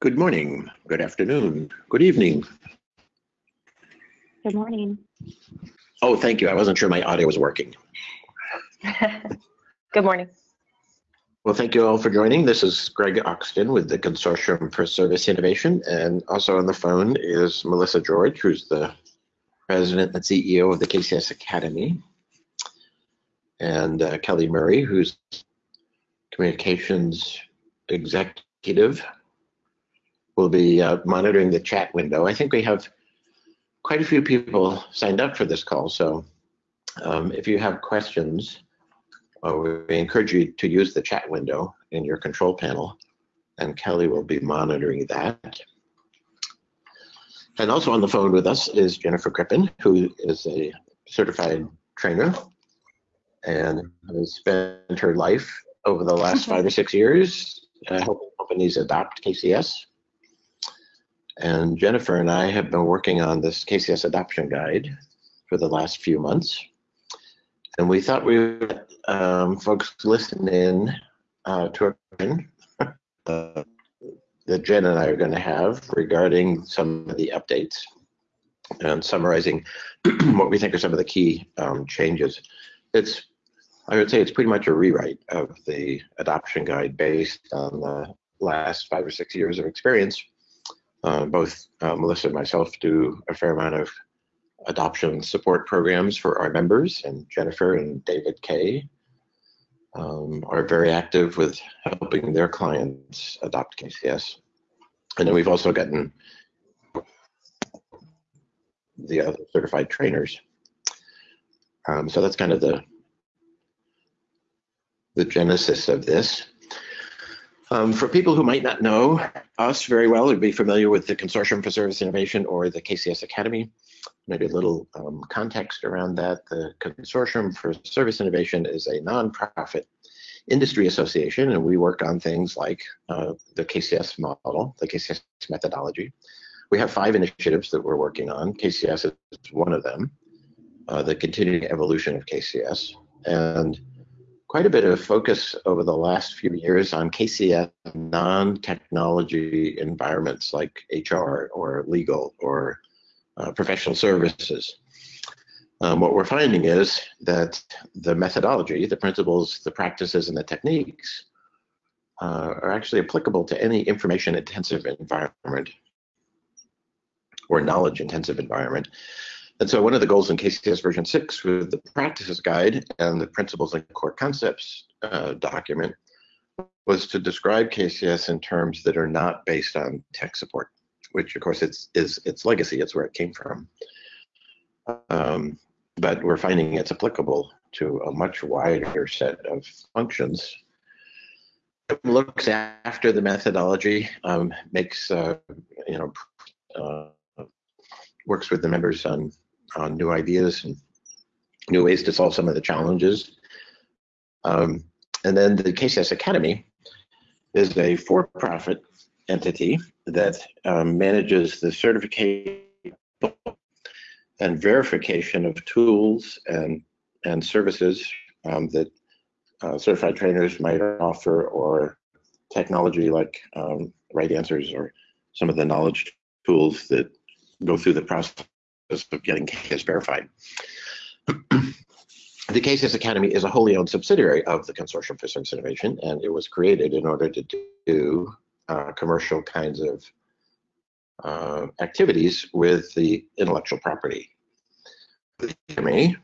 Good morning, good afternoon, good evening. Good morning. Oh, thank you. I wasn't sure my audio was working. Good morning. Well, thank you all for joining. This is Greg Oxton with the Consortium for Service Innovation. And also on the phone is Melissa George, who's the president and CEO of the KCS Academy. And uh, Kelly Murray, who's communications executive will be uh, monitoring the chat window. I think we have quite a few people signed up for this call, so um, if you have questions, uh, we encourage you to use the chat window in your control panel, and Kelly will be monitoring that. And also on the phone with us is Jennifer Crippen, who is a certified trainer and has spent her life over the last five or six years uh, helping companies adopt KCS and Jennifer and I have been working on this KCS adoption guide for the last few months. And we thought we would um, folks listen in uh, to a uh, that Jen and I are going to have regarding some of the updates and summarizing what we think are some of the key um, changes. It's, I would say it's pretty much a rewrite of the adoption guide based on the last five or six years of experience uh, both uh, Melissa and myself do a fair amount of adoption support programs for our members, and Jennifer and David Kay um, are very active with helping their clients adopt KCS. And then we've also gotten the other certified trainers. Um, so that's kind of the the genesis of this. Um, for people who might not know us very well, or be familiar with the Consortium for Service Innovation or the KCS Academy, maybe a little um, context around that. The Consortium for Service Innovation is a nonprofit industry association, and we work on things like uh, the KCS model, the KCS methodology. We have five initiatives that we're working on. KCS is one of them, uh, the continuing evolution of KCS. And quite a bit of focus over the last few years on KCF non-technology environments like HR or legal or uh, professional services. Um, what we're finding is that the methodology, the principles, the practices, and the techniques uh, are actually applicable to any information intensive environment or knowledge intensive environment. And so one of the goals in KCS version 6 with the practices guide and the principles and core concepts uh, document was to describe KCS in terms that are not based on tech support, which of course it's is its legacy, it's where it came from. Um, but we're finding it's applicable to a much wider set of functions. It looks after the methodology, um, makes uh, you know uh, works with the members on on new ideas and new ways to solve some of the challenges. Um, and then the KCS Academy is a for-profit entity that um, manages the certification and verification of tools and and services um, that uh, certified trainers might offer or technology like um, RightAnswers or some of the knowledge tools that go through the process of getting KCS verified. the KCS Academy is a wholly owned subsidiary of the Consortium for Service Innovation, and it was created in order to do uh, commercial kinds of uh, activities with the intellectual property. The Academy,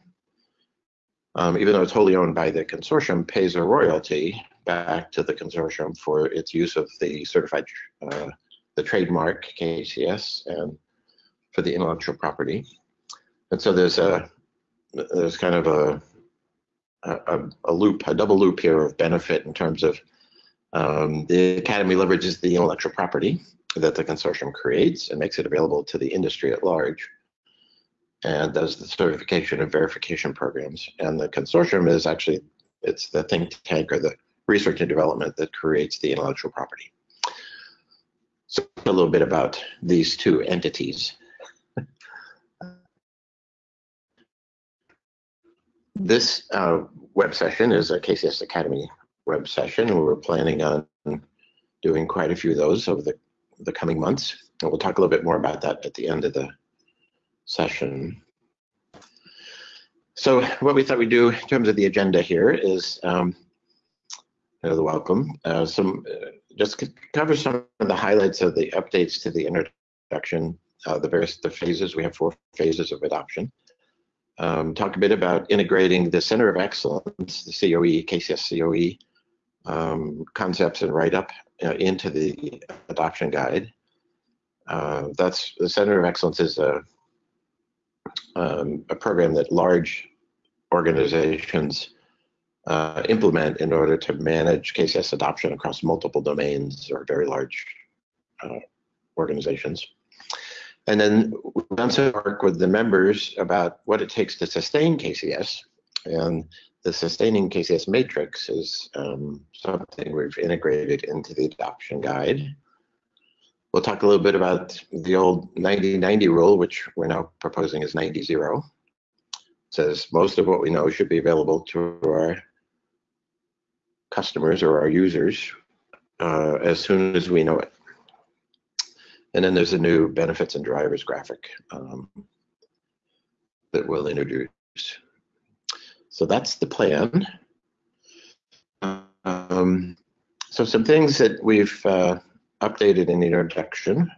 um, even though it's wholly owned by the consortium, pays a royalty back to the consortium for its use of the certified, uh, the trademark KCS and for the intellectual property. And so there's a there's kind of a a, a loop, a double loop here of benefit in terms of um, the academy leverages the intellectual property that the consortium creates and makes it available to the industry at large and does the certification and verification programs. And the consortium is actually, it's the think tank or the research and development that creates the intellectual property. So a little bit about these two entities. This uh, web session is a KCS Academy web session, and we're planning on doing quite a few of those over the the coming months. And we'll talk a little bit more about that at the end of the session. So what we thought we'd do in terms of the agenda here is um, the welcome, uh, some uh, just cover some of the highlights of the updates to the introduction, uh, the various the phases. We have four phases of adoption. Um, talk a bit about integrating the Center of Excellence, the COE, KCS COE um, concepts and write-up uh, into the adoption guide. Uh, that's the Center of Excellence is a um, a program that large organizations uh, implement in order to manage KCS adoption across multiple domains or very large uh, organizations. And then we've done some work with the members about what it takes to sustain KCS. And the sustaining KCS matrix is um, something we've integrated into the adoption guide. We'll talk a little bit about the old 90-90 rule, which we're now proposing is 90-0. says most of what we know should be available to our customers or our users uh, as soon as we know it. And then there's a new benefits and drivers graphic um, that we'll introduce. So that's the plan. Um, so some things that we've uh, updated in the introduction.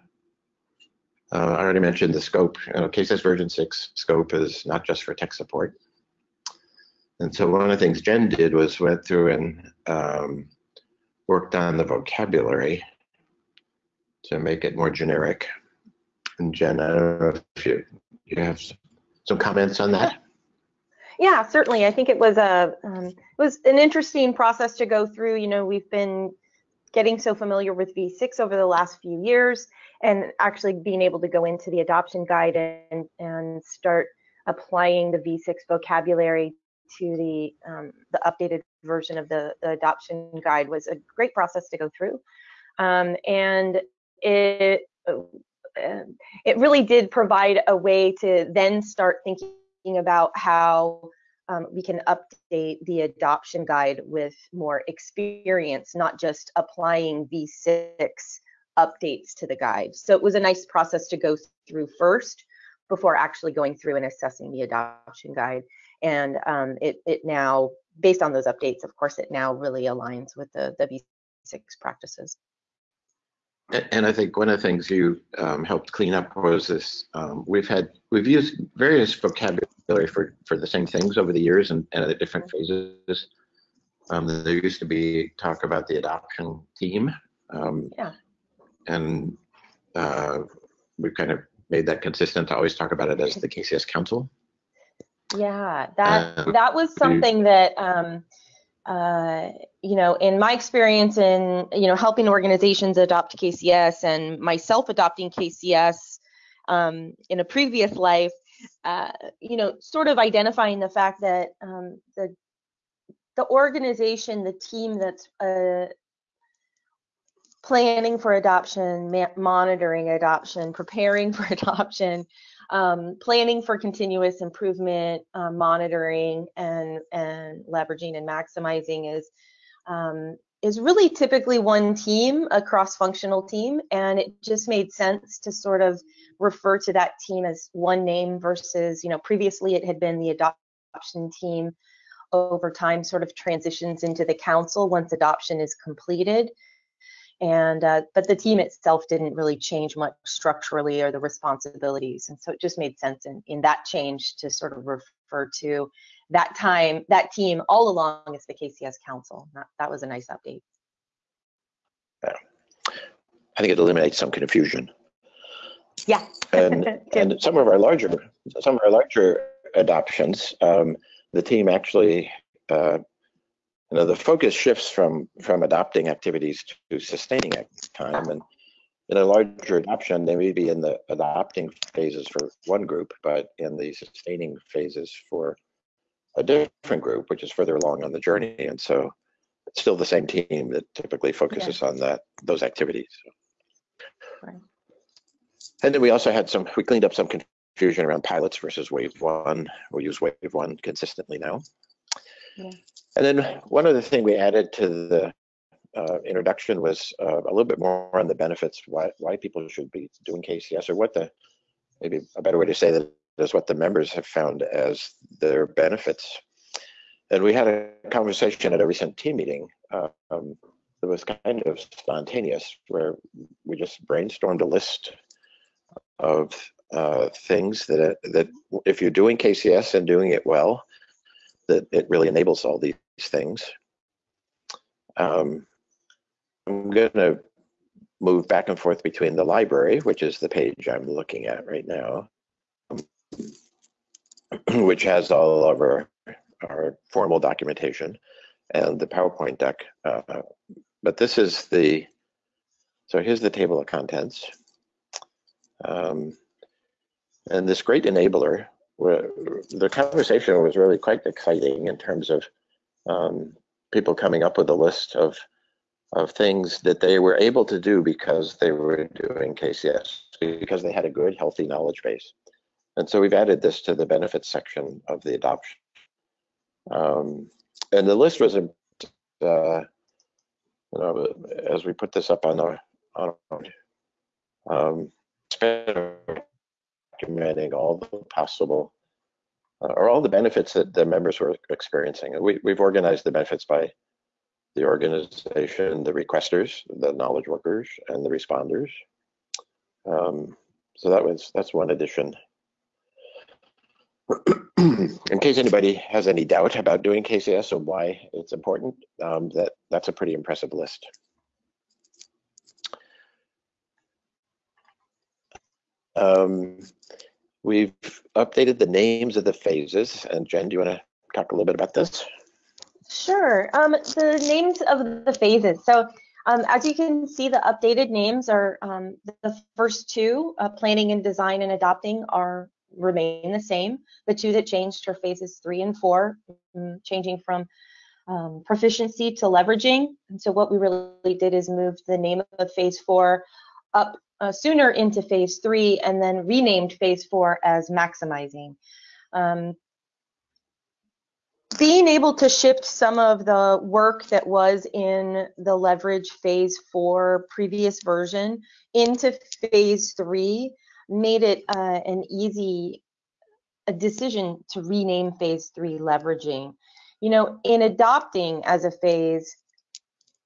Uh, I already mentioned the scope. You know, KCS version 6 scope is not just for tech support. And so one of the things Jen did was went through and um, worked on the vocabulary to make it more generic. And Jen, I don't know if you, you have some comments on that. Yeah, certainly. I think it was a um, it was an interesting process to go through. You know, we've been getting so familiar with V6 over the last few years, and actually being able to go into the adoption guide and and start applying the V6 vocabulary to the um, the updated version of the, the, adoption guide was a great process to go through, um, and it uh, it really did provide a way to then start thinking about how um, we can update the adoption guide with more experience, not just applying V6 updates to the guide. So it was a nice process to go through first before actually going through and assessing the adoption guide and um, it, it now, based on those updates, of course, it now really aligns with the, the V6 practices. And I think one of the things you um, helped clean up was this. Um, we've had we've used various vocabulary for for the same things over the years and, and at different phases. Um, there used to be talk about the adoption team. Um, yeah. And uh, we've kind of made that consistent to always talk about it as the KCS Council. Yeah, that uh, that was something that um, uh, you know, in my experience in you know helping organizations adopt KCS and myself adopting KCS um, in a previous life, uh, you know, sort of identifying the fact that um, the the organization, the team that's uh, planning for adoption, monitoring adoption, preparing for adoption, um, planning for continuous improvement, um, monitoring, and and leveraging and maximizing is um, is really typically one team, a cross-functional team, and it just made sense to sort of refer to that team as one name versus you know previously it had been the adoption team. Over time sort of transitions into the council once adoption is completed and uh, but the team itself didn't really change much structurally or the responsibilities. And so it just made sense in, in that change to sort of refer to that time that team all along as the kcs council. That, that was a nice update. Yeah. i think it eliminates some confusion. Yeah. And, and some of our larger some of our larger adoptions um, the team actually uh, you know, the focus shifts from from adopting activities to sustaining time. And in a larger adoption, they may be in the adopting phases for one group, but in the sustaining phases for a different group, which is further along on the journey. And so it's still the same team that typically focuses on that those activities. Right. And then we also had some, we cleaned up some confusion around pilots versus wave one. We use wave one consistently now. Yeah. And then one other thing we added to the uh, introduction was uh, a little bit more on the benefits, why, why people should be doing KCS, or what the, maybe a better way to say that is what the members have found as their benefits. And we had a conversation at a recent team meeting um, that was kind of spontaneous, where we just brainstormed a list of uh, things that that if you're doing KCS and doing it well, that it really enables all these things. Um, I'm going to move back and forth between the library, which is the page I'm looking at right now, which has all of our, our formal documentation and the PowerPoint deck. Uh, but this is the, so here's the table of contents. Um, and this great enabler, where the conversation was really quite exciting in terms of um, people coming up with a list of of things that they were able to do because they were doing KCS, because they had a good, healthy knowledge base. And so we've added this to the benefits section of the adoption. Um, and the list was, uh, you know, as we put this up on our, on um, documenting all the possible uh, or all the benefits that the members were experiencing. We, we've organized the benefits by the organization, the requesters, the knowledge workers, and the responders. Um, so that was that's one addition. In case anybody has any doubt about doing KCS or why it's important, um, that that's a pretty impressive list. Um, we've updated the names of the phases, and Jen, do you want to talk a little bit about this? Sure. Um, the names of the phases. So um, as you can see, the updated names are um, the first two, uh, planning and design and adopting are remain the same. The two that changed are phases three and four, um, changing from um, proficiency to leveraging. And so what we really did is move the name of phase four up uh, sooner into phase three and then renamed phase four as maximizing. Um, being able to shift some of the work that was in the leverage phase four previous version into phase three made it uh, an easy a decision to rename phase three leveraging. You know, in adopting as a phase,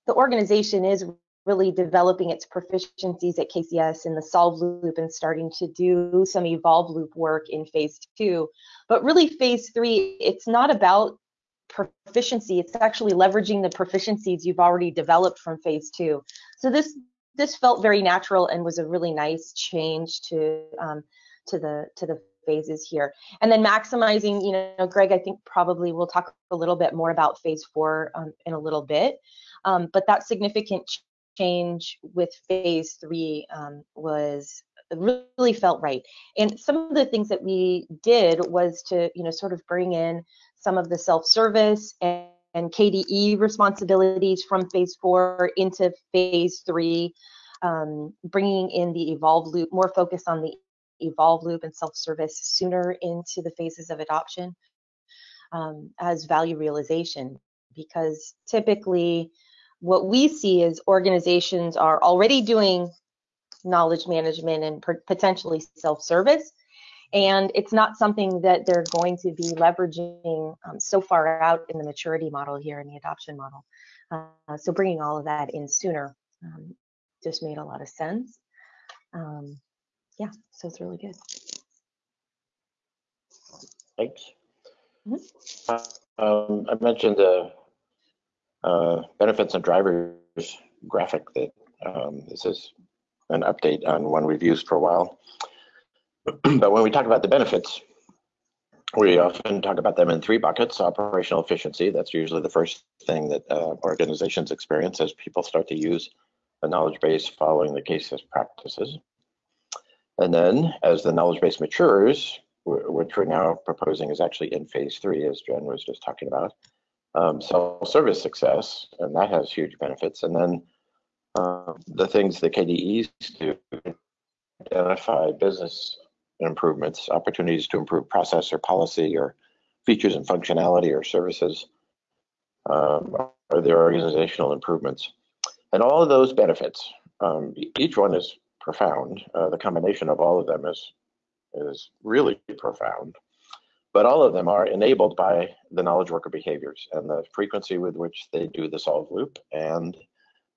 the organization is really developing its proficiencies at KCS in the solve loop and starting to do some evolve loop work in phase two. But really phase three, it's not about proficiency, it's actually leveraging the proficiencies you've already developed from phase two. So this this felt very natural and was a really nice change to um, to the to the phases here. And then maximizing, you know, Greg, I think probably we'll talk a little bit more about phase four um, in a little bit. Um, but that significant change with phase three um, was really felt right. And some of the things that we did was to, you know, sort of bring in some of the self-service and, and, KDE responsibilities from phase four into phase three, um, bringing in the evolve loop, more focus on the evolve loop and self-service sooner into the phases of adoption um, as value realization because typically what we see is organizations are already doing knowledge management and potentially self-service. And it's not something that they're going to be leveraging um, so far out in the maturity model here in the adoption model. Uh, so bringing all of that in sooner um, just made a lot of sense. Um, yeah so it's really good. Thanks. Mm -hmm. uh, i mentioned the uh, benefits and drivers graphic that um, this is an update on one we've used for a while. but when we talk about the benefits, we often talk about them in three buckets. Operational efficiency, that's usually the first thing that uh, organizations experience as people start to use the knowledge base following the KCS practices. And then as the knowledge base matures, which we're now proposing is actually in phase three, as Jen was just talking about, um, self-service success, and that has huge benefits. And then uh, the things that KDEs do identify business improvements, opportunities to improve process or policy or features and functionality or services, um, or their organizational improvements. and all of those benefits, um, each one is profound. Uh, the combination of all of them is is really profound. But all of them are enabled by the knowledge worker behaviors and the frequency with which they do the solve loop and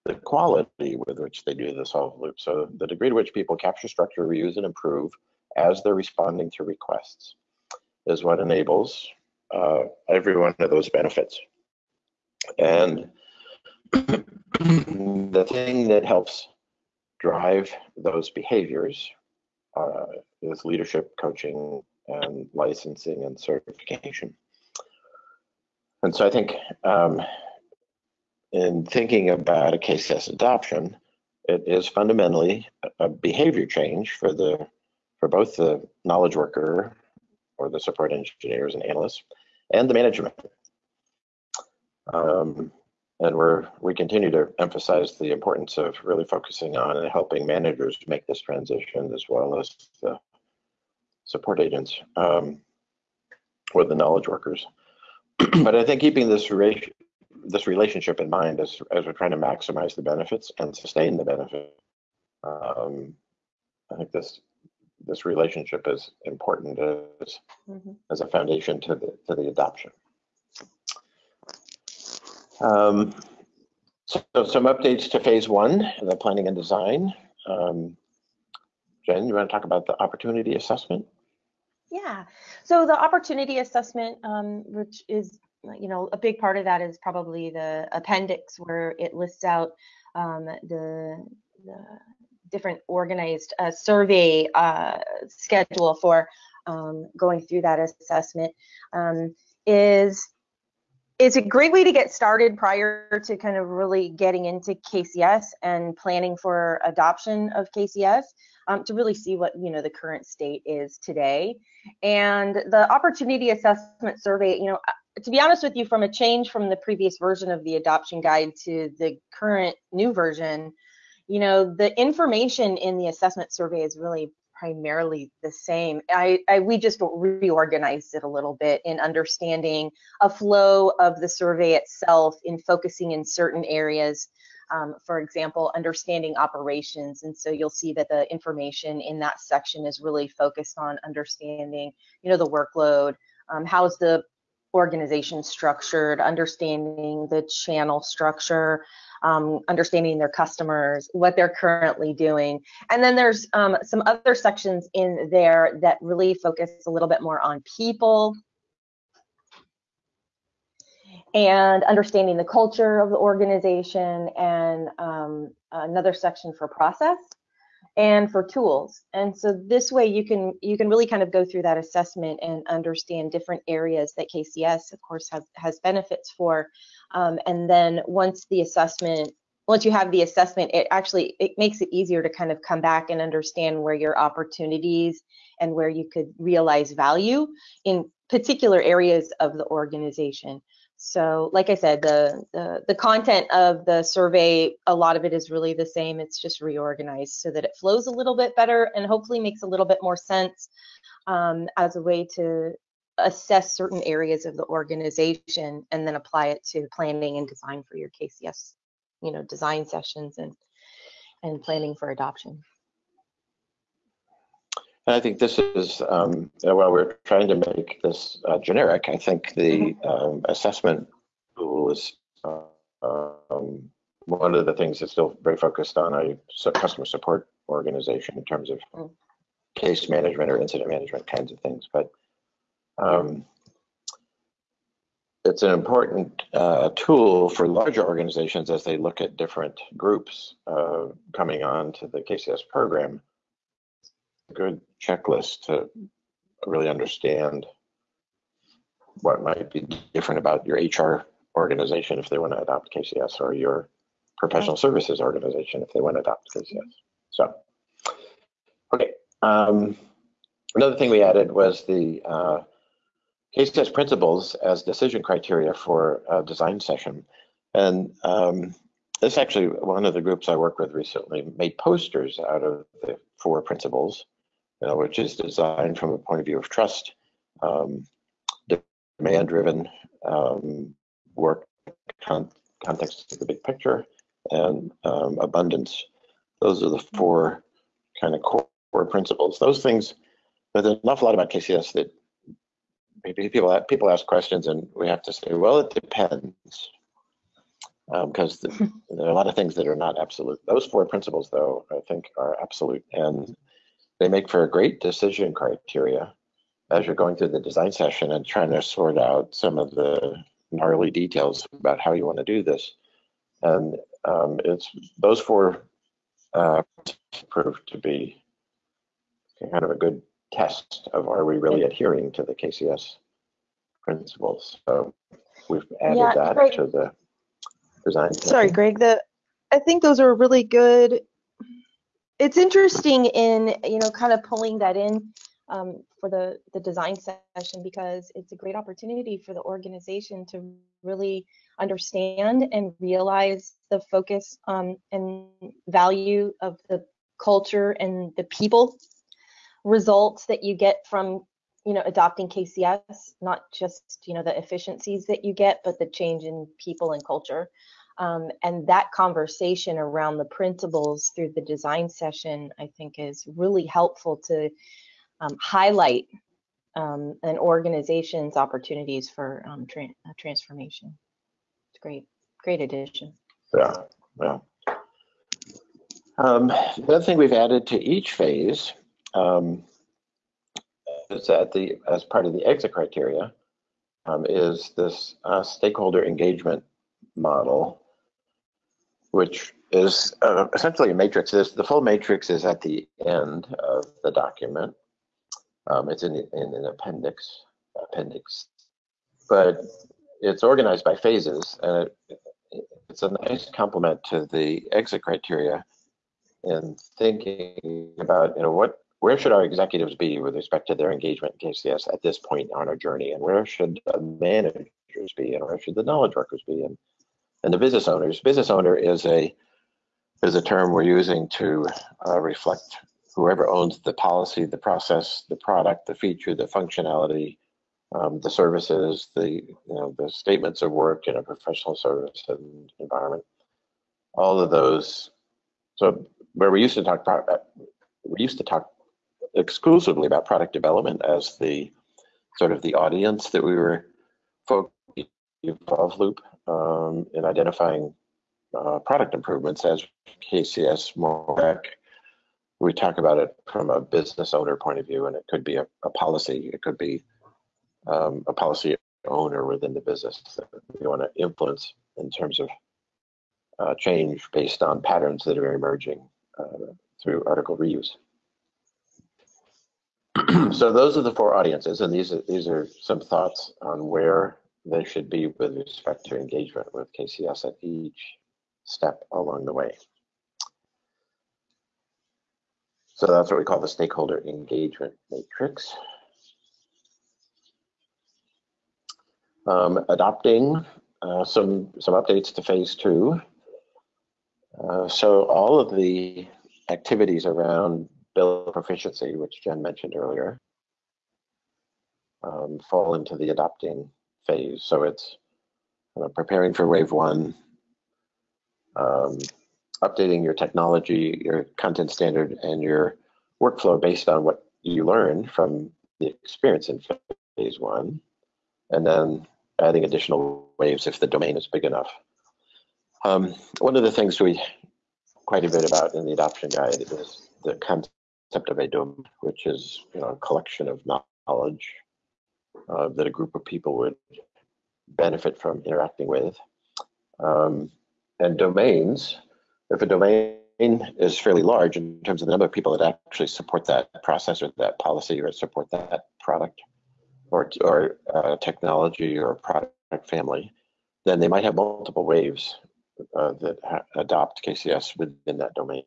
the quality with which they do the solve loop. So the degree to which people capture structure, reuse, and improve as they're responding to requests is what enables uh, every one of those benefits. And the thing that helps drive those behaviors uh, is leadership coaching and licensing and certification. And so I think um, in thinking about a KCS adoption, it is fundamentally a behavior change for the for both the knowledge worker or the support engineers and analysts and the management. Um, and we're we continue to emphasize the importance of really focusing on and helping managers make this transition as well as the support agents um, or the knowledge workers. but I think keeping this this relationship in mind as as we're trying to maximize the benefits and sustain the benefit, um, I think this this relationship is important as mm -hmm. as a foundation to the to the adoption. Um, so some updates to phase one, the planning and design. Um, Jen, you want to talk about the opportunity assessment? Yeah, so the opportunity assessment, um, which is, you know, a big part of that is probably the appendix where it lists out um, the, the, different organized uh, survey uh, schedule for um, going through that assessment um, is it's a great way to get started prior to kind of really getting into KCS and planning for adoption of KCS um, to really see what you know the current state is today. And the opportunity assessment survey, you know, uh, to be honest with you, from a change from the previous version of the adoption guide to the current new version, you know, the information in the assessment survey is really primarily the same. I, I, we just reorganized it a little bit in understanding a flow of the survey itself, in focusing in certain areas. Um, for example, understanding operations, and so you'll see that the information in that section is really focused on understanding, you know, the workload, um, how's the organization structured, understanding the channel structure, um, understanding their customers, what they're currently doing. And then there's um, some other sections in there that really focus a little bit more on people and understanding the culture of the organization and um, another section for process and for tools. And so this way you can you can really kind of go through that assessment and understand different areas that KCS of course has has benefits for. Um, and then once the assessment once you have the assessment, it actually it makes it easier to kind of come back and understand where your opportunities and where you could realize value in particular areas of the organization. So like I said, the, the, the content of the survey, a lot of it is really the same. It's just reorganized so that it flows a little bit better and hopefully makes a little bit more sense um, as a way to assess certain areas of the organization and then apply it to planning and design for your KCS, you know, design sessions and and planning for adoption. I think this is, um, while we're trying to make this uh, generic, I think the mm-hmm. um, assessment tool is uh, um, one of the things that's still very focused on a customer support organization in terms of mm. case management or incident management kinds of things. But um, it's an important uh, tool for larger organizations as they look at different groups uh, coming on to the KCS program good checklist to really understand what might be different about your HR organization if they want to adopt KCS or your professional services organization if they want to adopt KCS. So, okay. Um, another thing we added was the uh, KCS principles as decision criteria for a design session. And um, this actually, one of the groups I work with recently made posters out of the four principles uh, which is designed from a point of view of trust, um, demand-driven um, work, con context of the big picture, and um, abundance. Those are the four kind of core, principles. Those things, there's an awful lot about KCS that maybe people people ask questions and we have to say, well, it depends, because um, there are a lot of things that are not absolute. Those four principles, though, I think are absolute, and they make for a great decision criteria as you're going through the design session and trying to sort out some of the gnarly details about how you want to do this. And um, it's those four uh, proved to be kind of a good test of are we really adhering to the KCS principles. So we've added yeah, that Greg, to the design. Sorry, Greg. The I think those are really good. It's interesting in you know kind of pulling that in um, for the the design session because it's a great opportunity for the organization to really understand and realize the focus um, and value of the culture and the people results that you get from you know adopting KCS, not just you know the efficiencies that you get, but the change in people and culture. Um, and that conversation around the principles through the design session, I think, is really helpful to um, highlight um, an organization's opportunities for um, tra transformation. It's great, great addition. Yeah, yeah. Um, the other thing we've added to each phase um, is that the as part of the exit criteria is this uh, stakeholder engagement model, which is uh, essentially a matrix. The full matrix is at the end of the document. Um, it's in, in an appendix, appendix, but it's organized by phases, and it, it's a nice complement to the exit criteria in thinking about you know what where should our executives be with respect to their engagement in KCS at this point on our journey, and where should managers be, and where should the knowledge workers be, and and the business owners. Business owner is a is a term we're using to uh, reflect whoever owns the policy, the process, the product, the feature, the functionality, um, the services, the you know the statements of work in a professional service environment. All of those. So where we used to talk about, we used to talk exclusively about product development as the sort of the audience that we were focused evolve loop um, in identifying uh, product improvements as KCS more we talk about it from a business owner point of view and it could be a, a policy it could be um, a policy owner within the business that we want to influence in terms of uh, change based on patterns that are emerging uh, through article reuse. So those are the four audiences, and these are these are some thoughts on where they should be with respect to engagement with KCS at each step along the way. So that's what we call the stakeholder engagement matrix. Um, adopting uh, some some updates to phase two. Uh, so all of the activities around build proficiency, which Jen mentioned earlier, um, fall into the adopting phase. So it's you know, preparing for wave one, um, updating your technology, your content standard, and your workflow based on what you learn from the experience in phase one, and then adding additional waves if the domain is big enough. Um, one of the things we quite a bit about in the adoption guide is the concept of a domain, which is you know, a collection of knowledge uh, that a group of people would benefit from interacting with. Um, and domains, if a domain is fairly large in terms of the number of people that actually support that process or that policy or support that product or, or uh, technology or product family, then they might have multiple waves uh, that adopt KCS within that domain.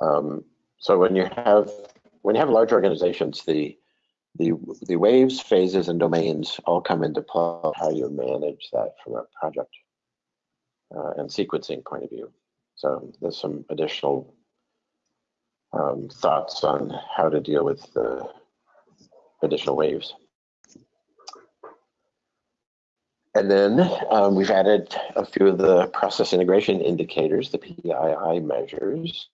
Um, so when you have when you have large organizations, the the the waves, phases, and domains all come into play. How you manage that from a project uh, and sequencing point of view. So there's some additional um, thoughts on how to deal with the additional waves. And then um, we've added a few of the process integration indicators, the PII measures,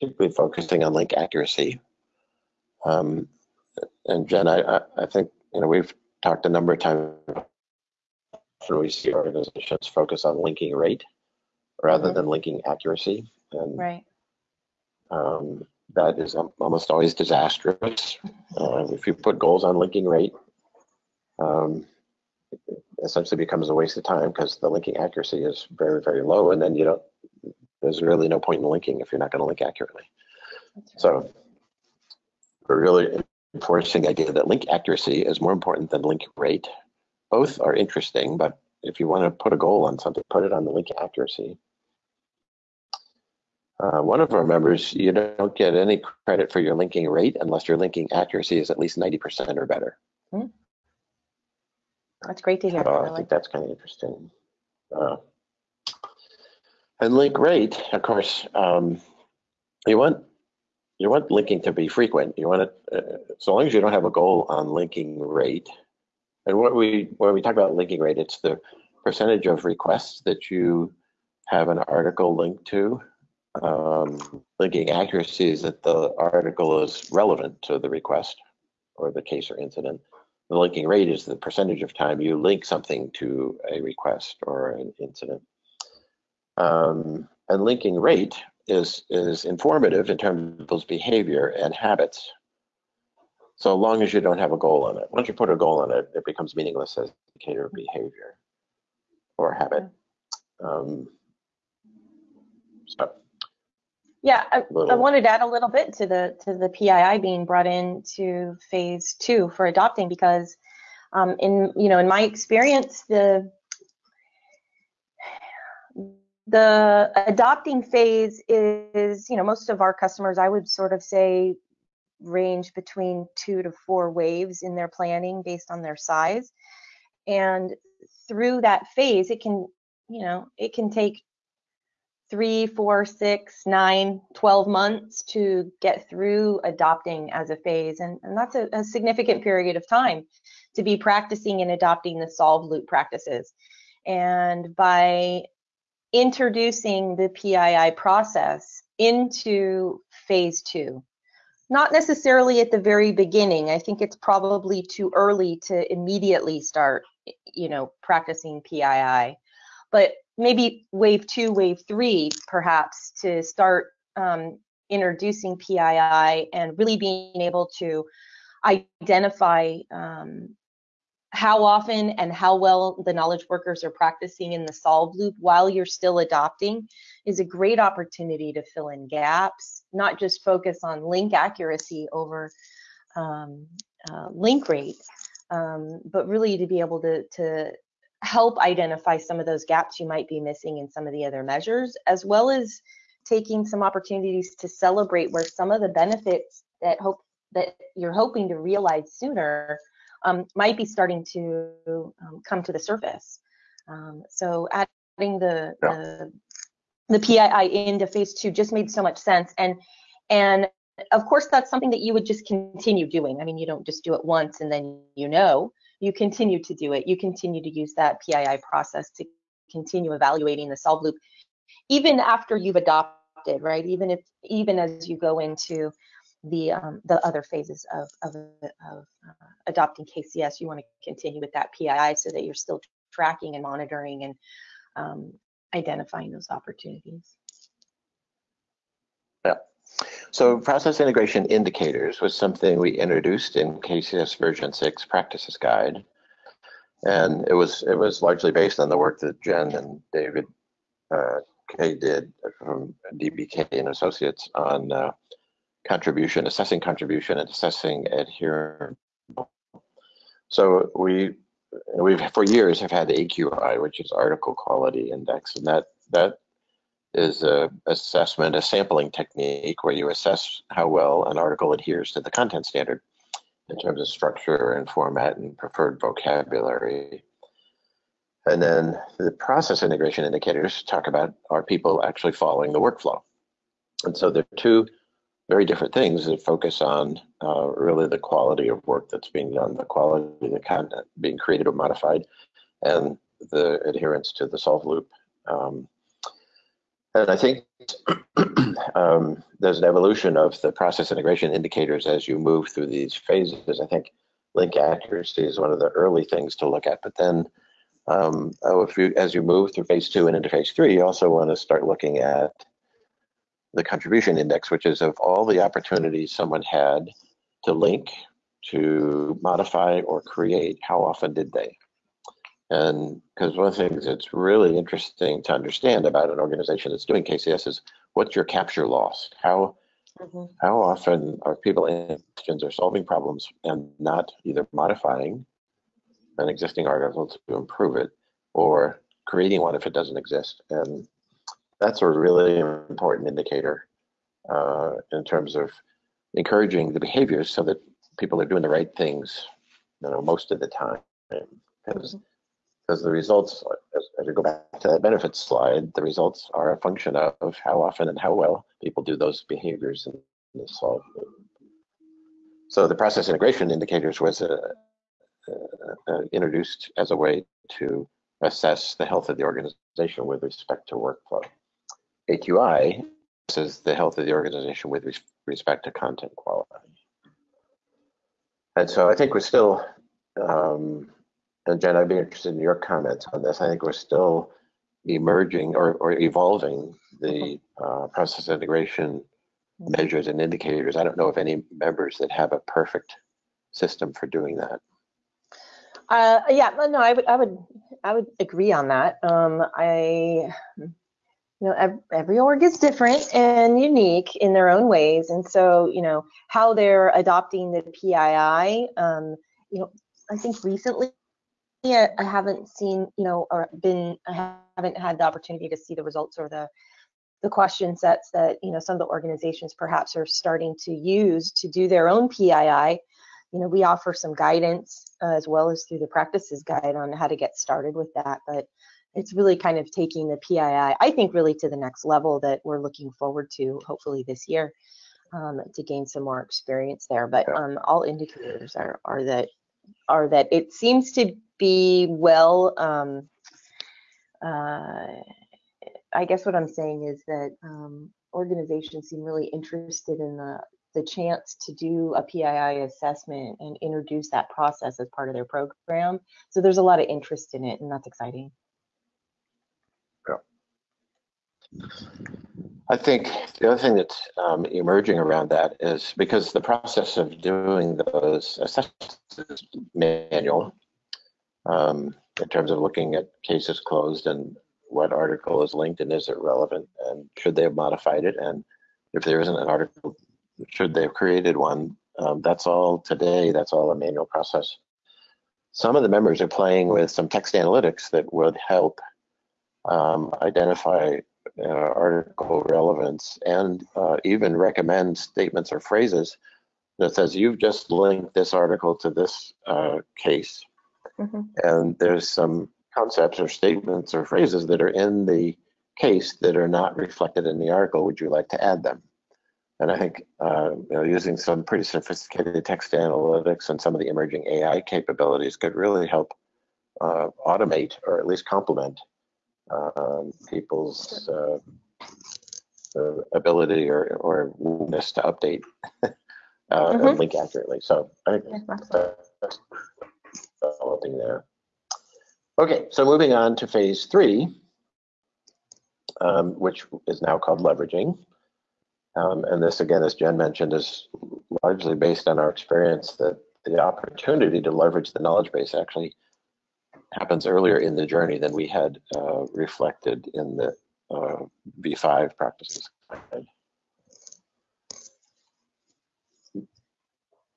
particularly focusing on link accuracy. Um, and Jen, I, I think you know we've talked a number of times when we see organizations focus on linking rate rather mm -hmm. than linking accuracy. And right. Um, that is almost always disastrous. Uh, if you put goals on linking rate, um, it essentially becomes a waste of time because the linking accuracy is very, very low, and then you don't. There's really no point in linking if you're not going to link accurately. Right. So we're really enforcing the idea that link accuracy is more important than link rate. Both are interesting, but if you want to put a goal on something, put it on the link accuracy. Uh, one of our members, you don't get any credit for your linking rate unless your linking accuracy is at least 90% or better. Hmm. That's great to hear. Uh, I, think that's kind of interesting. Uh, and link rate, of course, um, you want you want linking to be frequent. You want it uh, so long as you don't have a goal on linking rate. And what we when we talk about linking rate, it's the percentage of requests that you have an article linked to um, linking accuracy is that the article is relevant to the request or the case or incident. The linking rate is the percentage of time you link something to a request or an incident. Um, and linking rate is, is informative in terms of those behavior and habits. So long as you don't have a goal on it. Once you put a goal on it, it becomes meaningless as indicator of behavior or habit. Um, so yeah, I, I, wanted to add a little bit to the to the PII being brought into phase two for adopting because um, in you know in my experience the the adopting phase is you know most of our customers I would sort of say range between two to four waves in their planning based on their size and through that phase it can you know it can take three, four, six, nine, 12 months to get through adopting as a phase. And, and that's a, a significant period of time to be practicing and adopting the solve loop practices. And by introducing the PII process into phase two, not necessarily at the very beginning. I think it's probably too early to immediately start, you know, practicing PII. But maybe wave two, wave three, perhaps, to start um, introducing PII and really being able to identify um, how often and how well the knowledge workers are practicing in the solve loop while you're still adopting is a great opportunity to fill in gaps, not just focus on link accuracy over um, uh, link rate, um, but really to be able to, to help identify some of those gaps you might be missing in some of the other measures, as well as taking some opportunities to celebrate where some of the benefits that hope that you're hoping to realize sooner um, might be starting to um, come to the surface. Um, so adding the, yeah. the the PII into phase two just made so much sense, and and of course that's something that you would just continue doing. I mean, you don't just do it once and then you know you continue to do it. You continue to use that PII process to continue evaluating the solve loop, even after you've adopted, right? Even if, even as you go into the um, the other phases of of, of uh, adopting KCS, you want to continue with that PII so that you're still tracking and monitoring and um, identifying those opportunities. Yeah. So process integration indicators was something we introduced in KCS version 6 practices guide. And it was it was largely based on the work that Jen and David uh, Kay did from DB Kay and Associates on uh, contribution, assessing contribution and assessing adherence. So we we've for years have had the AQI, which is Article Quality Index, and that that is a assessment, a sampling technique where you assess how well an article adheres to the content standard in terms of structure and format and preferred vocabulary. And then the process integration indicators talk about are people actually following the workflow. And so there are two very different things that focus on uh, really the quality of work that's being done, the quality of the content being created or modified, and the adherence to the solve loop. Um, and I think um, there's an evolution of the process integration indicators as you move through these phases. I think link accuracy is one of the early things to look at, but then um, oh, you, as you move through phase two and into phase three, you also want to start looking at the contribution index, which is of all the opportunities someone had to link, to modify, or create, how often did they? And because one of the things that's really interesting to understand about an organization that's doing KCS is what's your capture loss? How mm-hmm. how often are people in questions or solving problems and not either modifying an existing article to improve it or creating one if it doesn't exist? And that's a really important indicator uh, in terms of encouraging the behaviors so that people are doing the right things, you know, most of the time. Because mm-hmm because the results, as, as, we go back to that benefits slide, the results are a function of how often and how well people do those behaviors the solve. So the process integration indicators was uh, uh, uh, introduced as a way to assess the health of the organization with respect to workflow. AQI is the health of the organization with res respect to content quality. And so I think we're still um, and Jen, I'd be interested in your comments on this. I think we're still emerging or, or evolving the uh, process integration measures and indicators. I don't know of any members that have a perfect system for doing that. Uh, yeah, no, I would, I would, I would agree on that. Um, I, you know, every, org is different and unique in their own ways, and so you know how they're adopting the PII. Um, you know, I think recently I haven't seen, you know, or been, I haven't had the opportunity to see the results or the the question sets that you know some of the organizations perhaps are starting to use to do their own PII. You know, we offer some guidance uh, as well as through the practices guide on how to get started with that. But it's really kind of taking the PII, I think, really to the next level that we're looking forward to, hopefully this year, um, to gain some more experience there. But um, all indicators are are that are that it seems to be well um, uh, I guess what I'm saying is that um, organizations seem really interested in the the chance to do a PII assessment and introduce that process as part of their program. So there's a lot of interest in it, and that's exciting. Yeah. I think the other thing that's um, emerging around that is because the process of doing those assessments is manual, um, in terms of looking at cases closed and what article is linked and is it relevant and should they have modified it and if there isn't an article should they have created one um, that's all today that's all a manual process. Some of the members are playing with some text analytics that would help um, identify uh, article relevance and uh, even recommend statements or phrases that says you've just linked this article to this uh, case Mm-hmm. And there's some concepts or statements or phrases that are in the case that are not reflected in the article. Would you like to add them? And I think uh, you know, using some pretty sophisticated text analytics and some of the emerging AI capabilities could really help uh, automate or at least complement um, people's uh, ability or, or willingness to update uh, mm-hmm. and link accurately. So I think that's, developing there. Okay, so moving on to phase three, um, which is now called leveraging. Um, and this, again, as Jen mentioned, is largely based on our experience that the opportunity to leverage the knowledge base actually happens earlier in the journey than we had uh, reflected in the uh, V5 practices.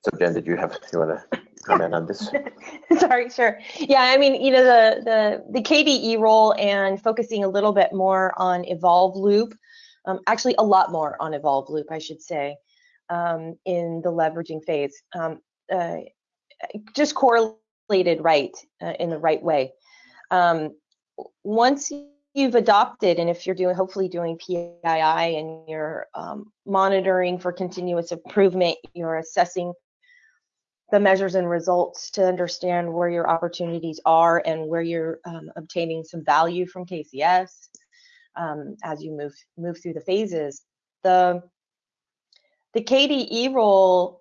So Jen, did you have, you want to comment on this? Sorry, sure. Yeah, I mean, you know, the, the, the KDE role and focusing a little bit more on Evolve Loop, um, actually a lot more on Evolve Loop, I should say, um, in the leveraging phase. Um, uh, just correlated right uh, in the right way. Um, once you've adopted, and if you're doing, hopefully doing PII and you're um, monitoring for continuous improvement, you're assessing the measures and results to understand where your opportunities are and where you're um, obtaining some value from KCS um, as you move move through the phases. The the KDE role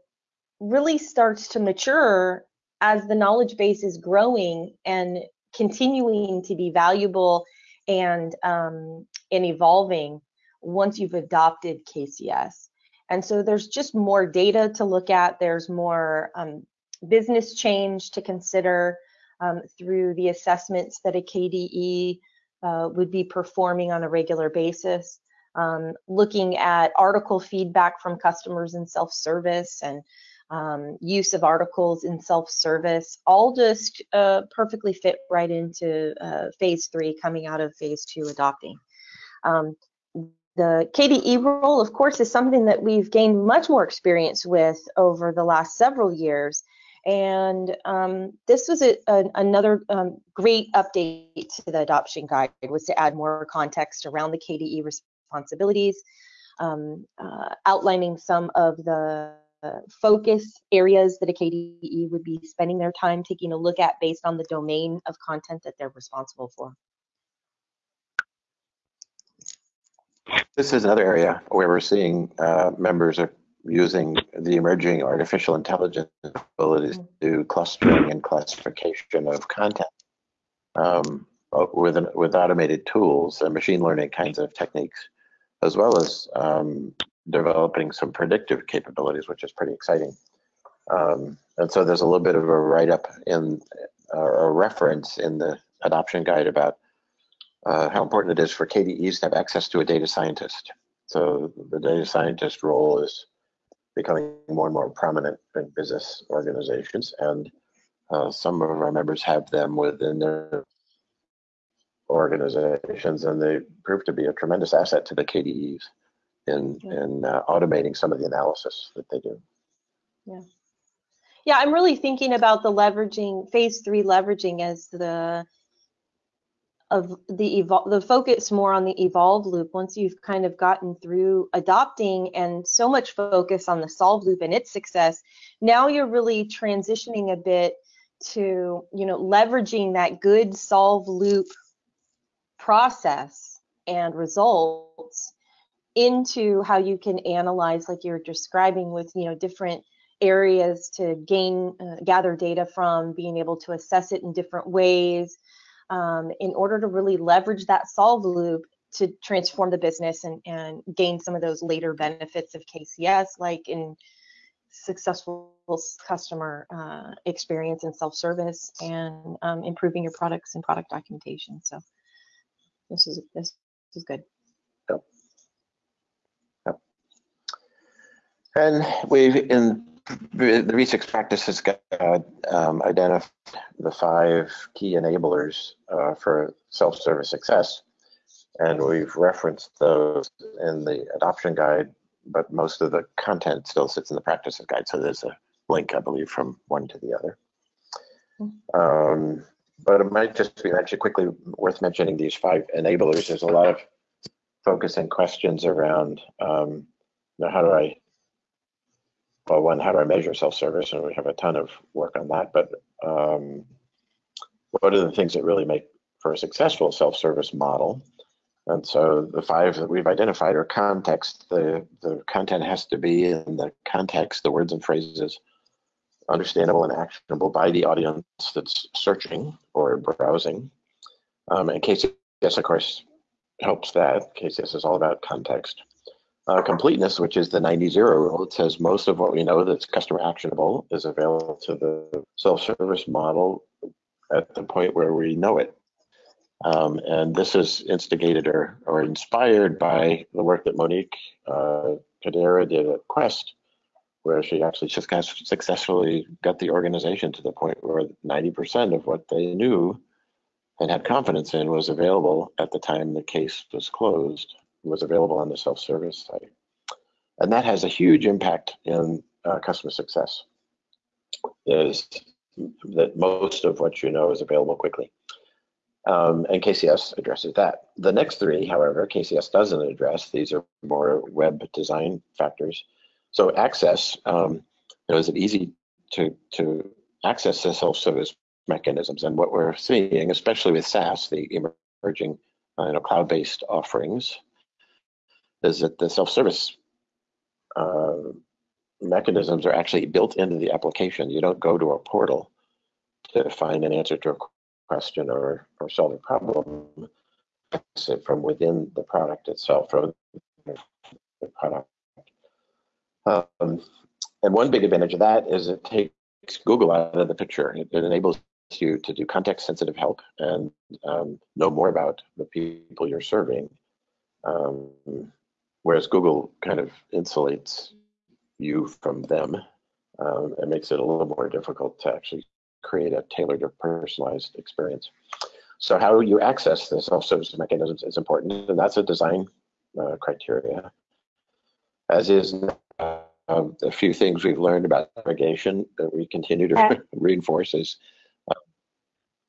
really starts to mature as the knowledge base is growing and continuing to be valuable and um, and evolving once you've adopted KCS. And so there's just more data to look at. There's more um, business change to consider um, through the assessments that a KDE uh, would be performing on a regular basis. Um, looking at article feedback from customers in self-service and um, use of articles in self-service, all just uh, perfectly fit right into uh, phase three coming out of phase two adopting. Um, the KDE role, of course, is something that we've gained much more experience with over the last several years. And um, this was a, a, another um, great update to the adoption guide was to add more context around the KDE responsibilities, um, uh, outlining some of the focus areas that a KDE would be spending their time taking a look at based on the domain of content that they're responsible for. This is another area where we're seeing uh, members are using the emerging artificial intelligence abilities to clustering and classification of content um, with, an, with automated tools and machine learning kinds of techniques, as well as um, developing some predictive capabilities, which is pretty exciting. Um, and so there's a little bit of a write-up in uh, a reference in the adoption guide about uh, how important it is for KDEs to have access to a data scientist. So the data scientist role is becoming more and more prominent in business organizations, and uh, some of our members have them within their organizations, and they prove to be a tremendous asset to the KDEs in yeah. in uh, automating some of the analysis that they do. Yeah. Yeah, I'm really thinking about the leveraging phase three leveraging as the of the evolve the focus more on the evolve loop once you've kind of gotten through adopting and so much focus on the solve loop and its success now you're really transitioning a bit to you know leveraging that good solve loop process and results into how you can analyze like you're describing with you know different areas to gain uh, gather data from being able to assess it in different ways um, in order to really leverage that solve loop to transform the business and, and gain some of those later benefits of KCS, like in successful customer uh, experience and self-service and um, improving your products and product documentation. So this is this is good. And we've in the V6 practice has um, identified the five key enablers uh, for self-service success, and we've referenced those in the adoption guide, but most of the content still sits in the practices guide, so there's a link, I believe, from one to the other. Um, but it might just be actually quickly worth mentioning these five enablers. There's a lot of focus and questions around um, you know, how do I well, one, how do I measure self-service? And we have a ton of work on that. But um, what are the things that really make for a successful self-service model? And so the five that we've identified are context. The, the content has to be in the context, the words and phrases, understandable and actionable by the audience that's searching or browsing. Um, and KCS, of course, helps that. KCS is all about context uh, completeness, which is the 90-0 rule. It says most of what we know that's customer actionable is available to the self-service model at the point where we know it. Um, and this is instigated or, or inspired by the work that Monique uh, did at Quest, where she actually just successfully got the organization to the point where 90% of what they knew and had confidence in was available at the time the case was closed was available on the self-service site. And that has a huge impact in uh, customer success, is that most of what you know is available quickly. Um, and KCS addresses that. The next three, however, KCS doesn't address. These are more web design factors. So access, um, you know, is it easy to to access the self-service mechanisms. And what we're seeing, especially with SaaS, the emerging uh, you know, cloud-based offerings, is that the self-service uh, mechanisms are actually built into the application. You don't go to a portal to find an answer to a question or, or solve a problem. It's from within the product itself, from the product. Um, and one big advantage of that is it takes Google out of the picture. It, it enables you to do context sensitive help and um, know more about the people you're serving. Um, whereas Google kind of insulates you from them um, and makes it a little more difficult to actually create a tailored or personalized experience. So how you access the self-service mechanisms is important, and that's a design uh, criteria. As is uh, a few things we've learned about navigation that we continue to reinforce is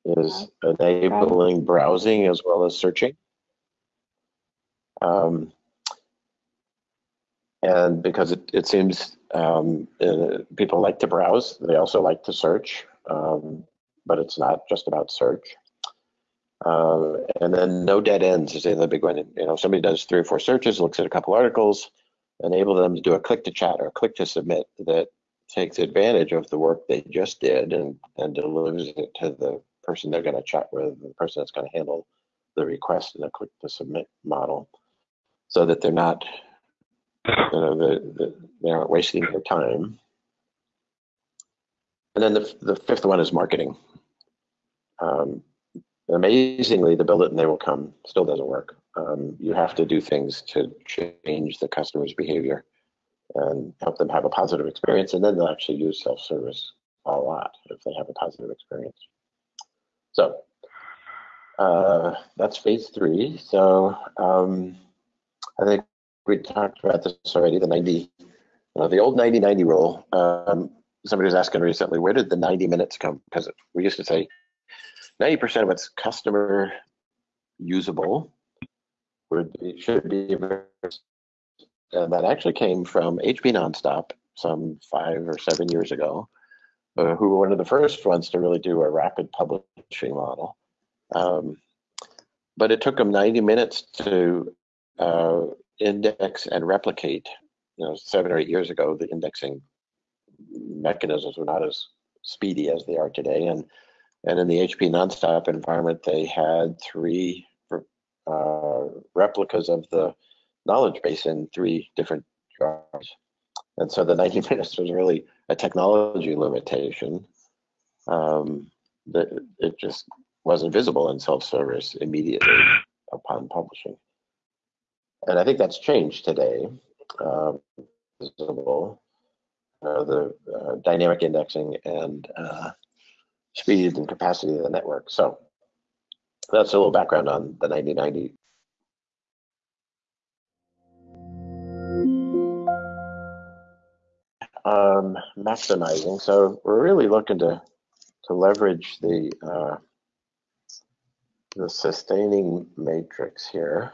is enabling browsing as well as searching. Um, and because it, it seems um, uh, people like to browse, they also like to search, um, but it's not just about search. Uh, and then no dead ends is the other big one. You know, somebody does three or four searches, looks at a couple articles, enable them to do a click to chat or click to submit that takes advantage of the work they just did and, and delivers it to the person they're going to chat with, the person that's going to handle the request in a click to submit model, so that they're not, you know, the, the, they aren't wasting their time. And then the, the fifth one is marketing. Um, amazingly, the build it and they will come still doesn't work. Um, you have to do things to change the customer's behavior and help them have a positive experience, and then they'll actually use self-service a lot if they have a positive experience. So uh, that's phase three. So um, I think we talked about this already, the 90, uh, the old 90-90 rule. Um, somebody was asking recently, where did the 90 minutes come? Because we used to say 90% of it's customer usable be, should be, and that actually came from HP Nonstop some five or seven years ago uh, who were one of the first ones to really do a rapid publishing model. Um, but it took them 90 minutes to uh, index and replicate. You know, seven or eight years ago, the indexing mechanisms were not as speedy as they are today. And and in the HP nonstop environment, they had three uh, replicas of the knowledge base in three different jars. And so the 90 minutes was really a technology limitation um, that it just wasn't visible in self-service immediately upon publishing. And I think that's changed today. Um, visible, uh, the uh, dynamic indexing and uh, speed and capacity of the network. So that's a little background on the 9090 um, maximizing. So we're really looking to to leverage the uh, the sustaining matrix here,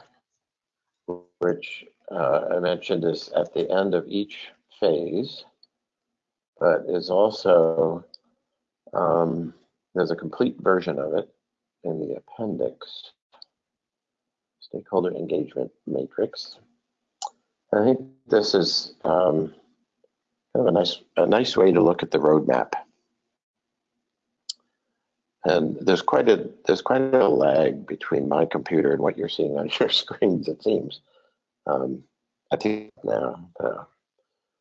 which uh, I mentioned is at the end of each phase, but is also um, there's a complete version of it in the appendix, stakeholder engagement matrix. I think this is um, kind of a nice a nice way to look at the roadmap. And there's quite a there's quite a lag between my computer and what you're seeing on your screens. It seems. Um, I think now. Uh,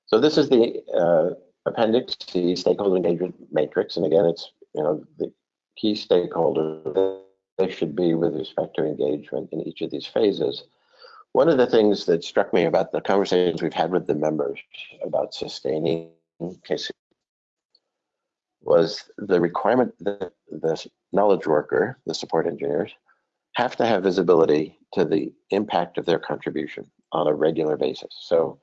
so this is the uh, appendix C stakeholder engagement matrix, and again, it's you know the key stakeholders they should be with respect to engagement in each of these phases. One of the things that struck me about the conversations we've had with the members about sustaining KCS was the requirement that the knowledge worker, the support engineers, have to have visibility to the impact of their contribution on a regular basis. So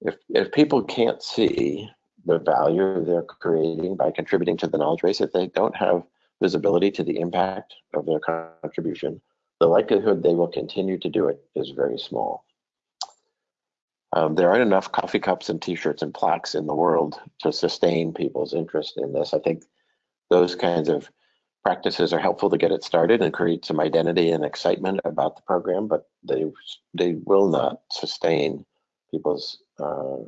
if, if people can't see the value they're creating by contributing to the knowledge base, if they don't have visibility to the impact of their contribution, the likelihood they will continue to do it is very small. Um, there aren't enough coffee cups and T-shirts and plaques in the world to sustain people's interest in this. I think those kinds of practices are helpful to get it started and create some identity and excitement about the program, but they they will not sustain people's uh,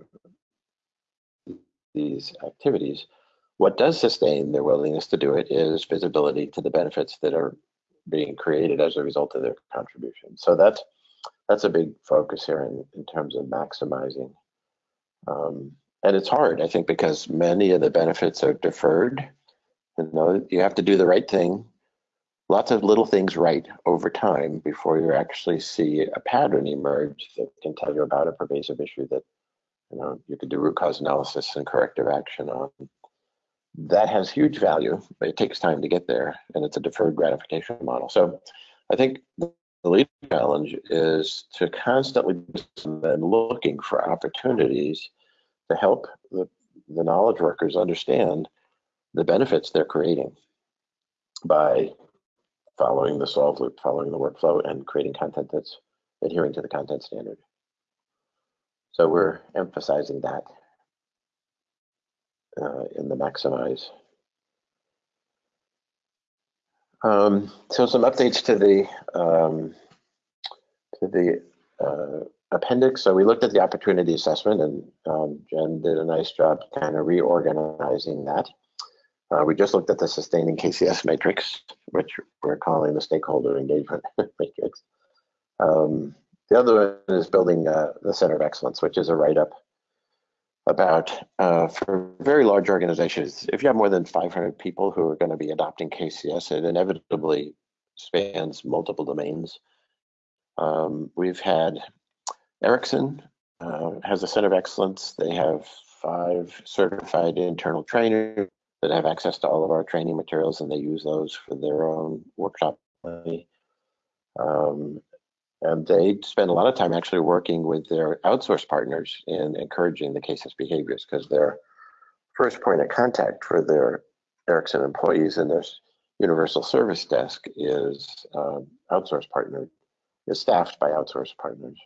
these activities. What does sustain their willingness to do it is visibility to the benefits that are being created as a result of their contribution. So that's that's a big focus here in, in terms of maximizing. Um, and it's hard, I think, because many of the benefits are deferred. You know, you have to do the right thing, lots of little things right over time before you actually see a pattern emerge that can tell you about a pervasive issue that you know you could do root cause analysis and corrective action on. That has huge value, but it takes time to get there, and it's a deferred gratification model. So, I think the lead challenge is to constantly be looking for opportunities to help the, the knowledge workers understand the benefits they're creating by following the solve loop, following the workflow, and creating content that's adhering to the content standard. So we're emphasizing that uh, in the maximize um, so some updates to the um, to the uh, appendix. So we looked at the opportunity assessment, and um, Jen did a nice job kind of reorganizing that. Uh, we just looked at the sustaining KCS matrix, which we're calling the stakeholder engagement matrix. Um, the other one is building uh, the Center of Excellence, which is a write-up about uh, for very large organizations, if you have more than 500 people who are going to be adopting KCS, it inevitably spans multiple domains. Um, we've had Ericsson uh, has a center of excellence. They have five certified internal trainers that have access to all of our training materials, and they use those for their own workshop. Um, and they spend a lot of time actually working with their outsource partners in encouraging the KCS behaviors because their first point of contact for their Ericsson employees in their universal service desk is um, outsource partner, is staffed by outsource partners.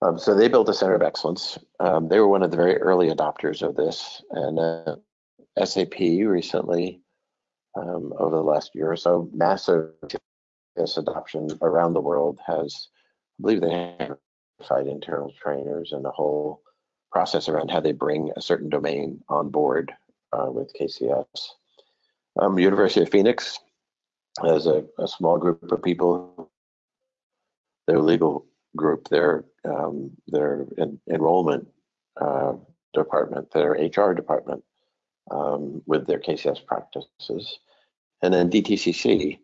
Um, so they built a center of excellence. Um, they were one of the very early adopters of this, and uh, SAP recently, um, over the last year or so, massive adoption around the world has, I believe they have internal trainers and a whole process around how they bring a certain domain on board uh, with KCS. Um, University of Phoenix has a, a, small group of people, their legal group, their um, their en enrollment uh, department, their HR department um, with their KCS practices. And then DTCC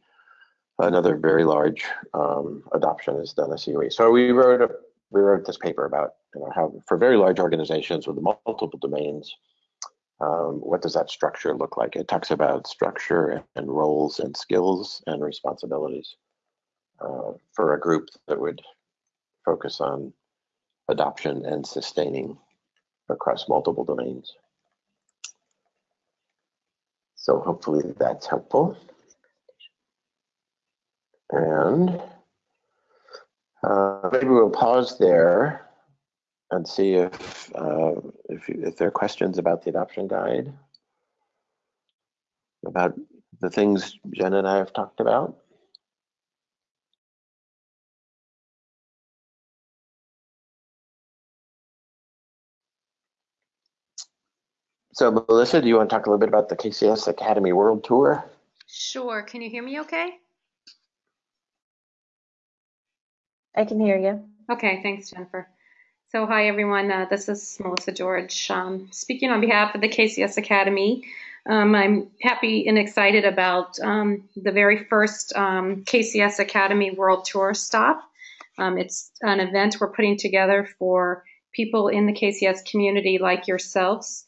another very large um, adoption is done at COE. So we wrote a, we wrote this paper about you know, how for very large organizations with multiple domains, um, what does that structure look like? It talks about structure and roles and skills and responsibilities uh, for a group that would focus on adoption and sustaining across multiple domains. So hopefully that's helpful. And uh, maybe we'll pause there and see if, uh, if, if there are questions about the adoption guide, about the things Jen and I have talked about. So Melissa, do you want to talk a little bit about the KCS Academy World Tour? Sure. Can you hear me okay? I can hear you. Okay, thanks, Jennifer. So, hi everyone. Uh, this is Melissa George um, speaking on behalf of the KCS Academy. Um, I'm happy and excited about um, the very first um, KCS Academy World Tour stop. Um, it's an event we're putting together for people in the KCS community like yourselves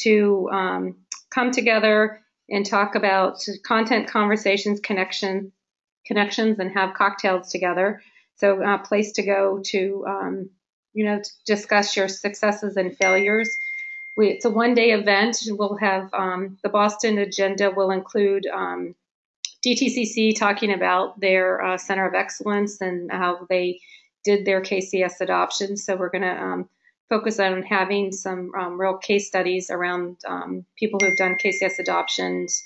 to um, come together and talk about content, conversations, connection, connections, and have cocktails together. So a place to go to, um, you know, discuss your successes and failures. We, it's a one-day event. We'll have um, the Boston agenda will include um, DTCC talking about their uh, Center of Excellence and how they did their KCS adoption. So we're going to um, focus on having some um, real case studies around um, people who have done KCS adoptions,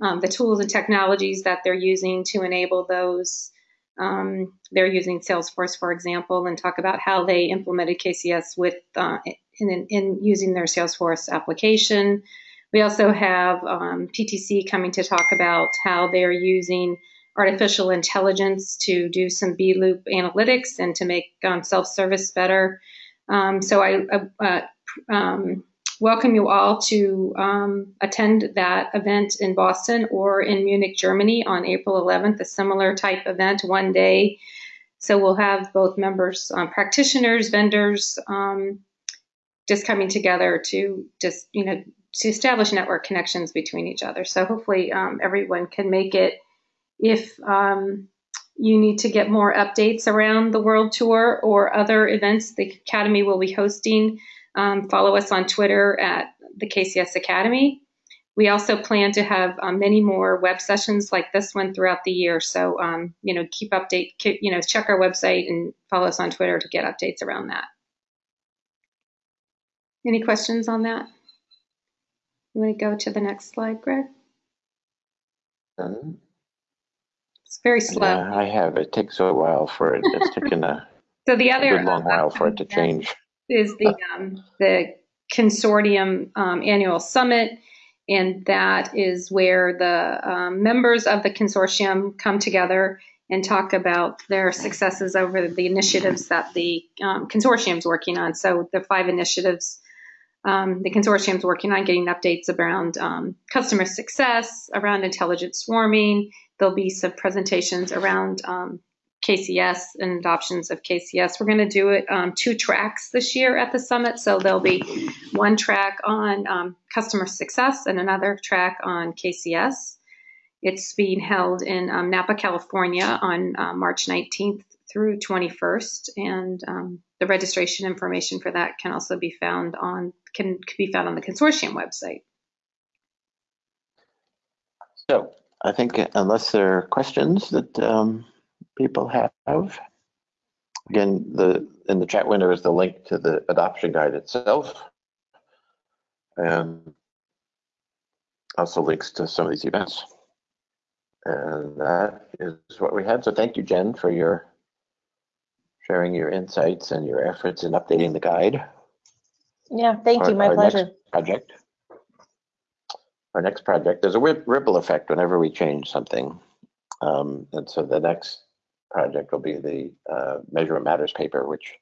um, the tools and technologies that they're using to enable those. Um, they're using Salesforce, for example, and talk about how they implemented KCS with uh, in, in, using their Salesforce application. We also have um, PTC coming to talk about how they're using artificial intelligence to do some B loop analytics and to make um, self service better. Um, so I uh, uh, um, welcome you all to um, attend that event in Boston or in Munich, Germany on April 11th, a similar type event, one day. So we'll have both members, um, practitioners, vendors, um, just coming together to just, you know, to establish network connections between each other. So hopefully um, everyone can make it. If um, you need to get more updates around the World Tour or other events the Academy will be hosting, um, follow us on Twitter at the KCS Academy. We also plan to have um, many more web sessions like this one throughout the year. So, um, you know, keep update, keep, you know, check our website and follow us on Twitter to get updates around that. Any questions on that? You want to go to the next slide, Greg? Very slow. Yeah, I have. It takes a while for it. It's taken a, So the other good long while for it to change. is the um, the consortium um, annual summit, and that is where the um, members of the consortium come together and talk about their successes over the initiatives that the um, consortium is working on. So the five initiatives. Um, the consortium is working on getting updates around um, customer success, around intelligent swarming. There'll be some presentations around um, KCS and adoptions of KCS. We're going to do it um, two tracks this year at the summit. So there'll be one track on um, customer success and another track on KCS. It's being held in um, Napa, California on uh, March 19th through 21st. And um, the registration information for that can also be found on can, can be found on the consortium website. So I think unless there are questions that um, people have, again, the in the chat window is the link to the adoption guide itself, and also links to some of these events. And that is what we had. So thank you, Jen, for your sharing your insights and your efforts in updating the guide. Yeah, thank you. My our pleasure. Project. Our next project, there's a ripple effect whenever we change something. Um, and so the next project will be the uh, Measurement Matters paper, which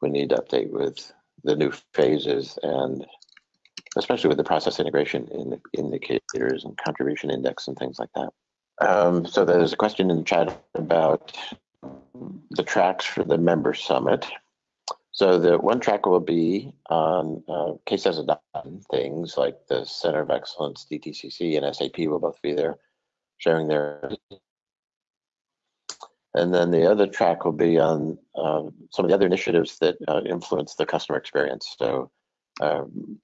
we need to update with the new phases and especially with the process integration in the indicators and contribution index and things like that. Um, so there's a question in the chat about the tracks for the member summit. So the one track will be on uh, KCS adoption things like the Center of Excellence, DTCC, and SAP will both be there sharing their. And then the other track will be on um, some of the other initiatives that uh, influence the customer experience. So um,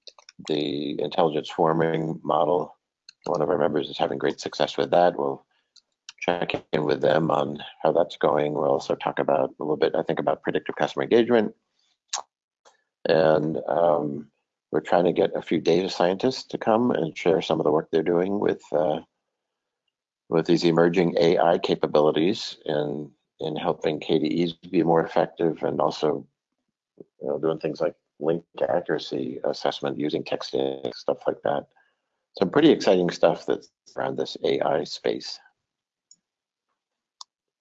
the intelligence swarming model, one of our members is having great success with that. We'll check in with them on how that's going. We'll also talk about a little bit, I think, about predictive customer engagement. And um, we're trying to get a few data scientists to come and share some of the work they're doing with uh, with these emerging AI capabilities in in helping KDEs be more effective and also you know, doing things like link accuracy assessment using texting stuff like that. Some pretty exciting stuff that's around this AI space.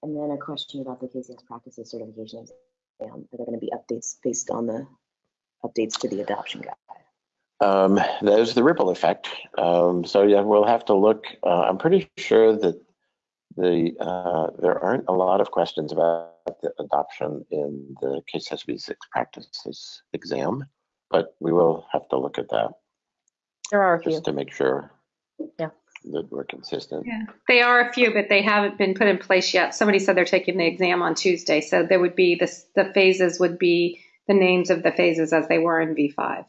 And then a question about the KCS practices certification exam. Are there going to be updates based on the updates to the adoption guide? Um, there's the ripple effect. Um, so yeah, we'll have to look. Uh, I'm pretty sure that the uh, there aren't a lot of questions about the adoption in the KCS V6 practices exam, but we will have to look at that There are a few. just to make sure Yeah. That we're consistent. Yeah, they are a few, but they haven't been put in place yet. Somebody said they're taking the exam on Tuesday, so there would be this. The phases would be the names of the phases as they were in V5.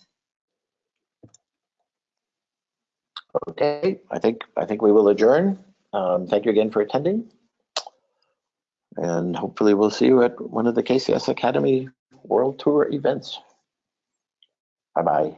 Okay, I think I think we will adjourn. Um, thank you again for attending. And hopefully we'll see you at one of the KCS Academy World Tour events. Bye-bye.